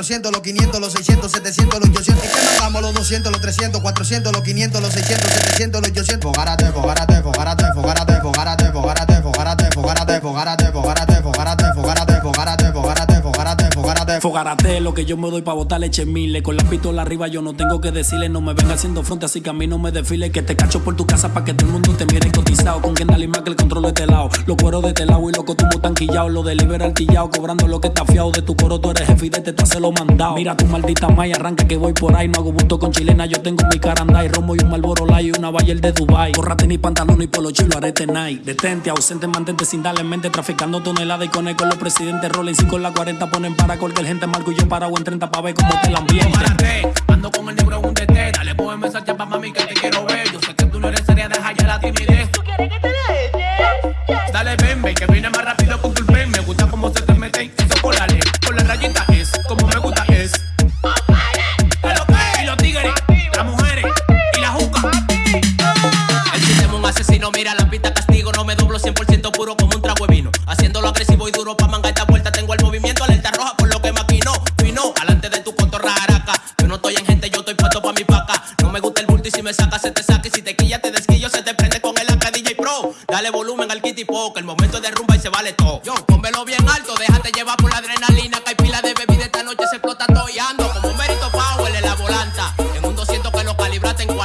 400, los 500, los 600, 700, los 800? ¿Y qué mangamos los 200, los 300, 400, los 500, los 600, 700, los 800? Fogárate, fogárate, fogárate, fogárate, fogárate, fogárate, fogárate, fogárate, fogárate, fogárate, fogárate, fogárate, fogárate, fogárate, fogárate, fogárate. Fogárate lo que yo me doy pa' botar leche miles. Con la pistola arriba yo no tengo que decirle. No me venga haciendo fronte así que a mí no me desfile. Que te cacho por tu casa pa' que todo el mundo te mire cotizado. Con que dale más que el control de este lado. Los cueros de este lado y loco tú tan quillado. Lo delibera alquillado. Cobrando lo que está fiado. De tu coro tú eres jefe y de este te hace lo mandado. Mira tu maldita maya, arranca que voy por ahí. No hago bulto con chilena. Yo tengo mi caranda y romo y un malboro y una Bayer de Dubai. Corrate ni pantalón y polo chilo, arete night. Detente, ausente, mantente sin darle en mente. Traficando toneladas y con con los presidentes. Rolling 5 con la 40 ponen para cualquier gente. Marco y yo parado en 30 pa' ver cómo está el ambiente. Fogárate, ando con el negro en un DT. Dale, ponme esa chapa, mami, que te quiero ver. Yo sé que tú no eres seria, deja ya la timidez. ¿Tú quieres que te deje? Dale, ven, ven, que viene más rápido con tu pen. Me gusta cómo se te meten eso por la ley. Por la rayita es, como me gusta es. Y los tigres, las mujeres y la juca. El sistema un asesino, mira la pista castigo.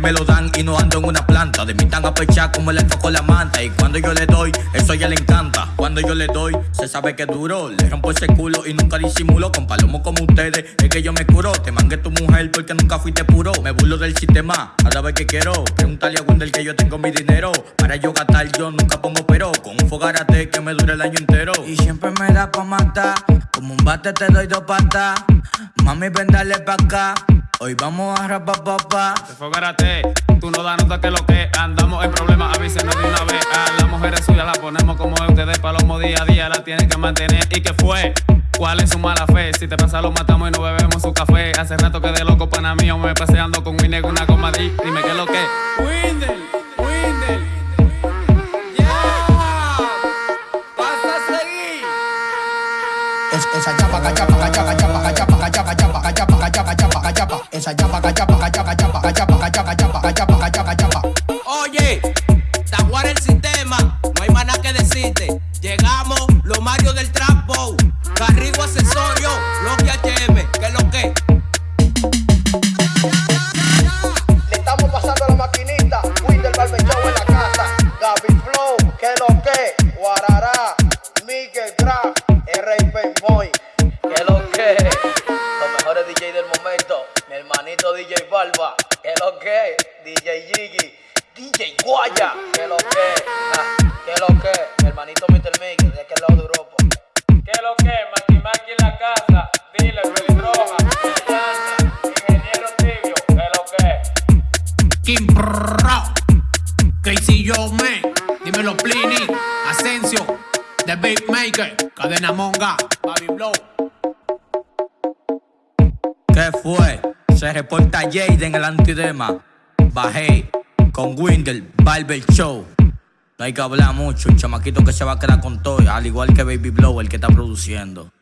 Me lo dan y no ando en una planta. De mí tan apechar como el enfoco la manta. Y cuando yo le doy, eso ya le encanta. Cuando yo le doy, se sabe que duro. Le rompo ese culo y nunca disimulo. Con palomos como ustedes, es que yo me curo. Te mangué tu mujer porque nunca fuiste puro. Me burlo del sistema cada vez que quiero. Pregúntale a Wendell que yo tengo mi dinero. Para yo gastar, yo nunca pongo pero. Con un fogarate que me dure el año entero. Y siempre me da pa' matar. Como un bate te doy dos patas. Mami, ven dale pa' acá. Hoy vamos a rapar papá. Te fogarate, tú no das nota que lo que andamos en problemas, avísenos de una vez. A las mujeres suyas la ponemos como es ustedes, palomo día a día la tienen que mantener. ¿Y que fue? ¿Cuál es su mala fe? Si te pasa lo matamos y no bebemos su café. Hace rato que de loco pana mío me paseando con Winnie una goma Dime qué es lo que. Windel, Windel. Esa chapa, cachapa, cachapa, cachapa, cachapa, cachapa, cachapa, cachapa, esa chapa, cachapa, cachapa, cachapa, cachapa, cachapa, cachapa, cachapa, cachapa, cachapa. Oye, Taguar el sistema, no hay más nada que decirte. Llegamos, los Mario del Trapo, Carrigo Accesorio, los HM, que es lo que. Le estamos pasando la maquinita, Windel Barbershop en la casa, Gaby Flow, que lo que, Guarará, Miguel Graf, R.I.P. Boy, que lo que, los mejores DJ del momento, DJ Barba, que lo que, DJ Jiggy, DJ Guaya, que lo que, ah, que lo que, mi hermanito Mr. Miguel, de aquel lado de Europa. ¿Qué lo que? Maki Maki en la casa, dile, pelirroja, ingeniero tibio, ¿qué lo que? Kim Casey Yo Man, dímelo Plini, Asensio, The Big Maker, Cadena Monga, Baby Blow. ¿Qué fue? Se reporta Jade en el antidema. Bajé con Windel, Barber Show. No hay que hablar mucho, un chamaquito que se va a quedar con todo, al igual que Baby Blow, el que está produciendo.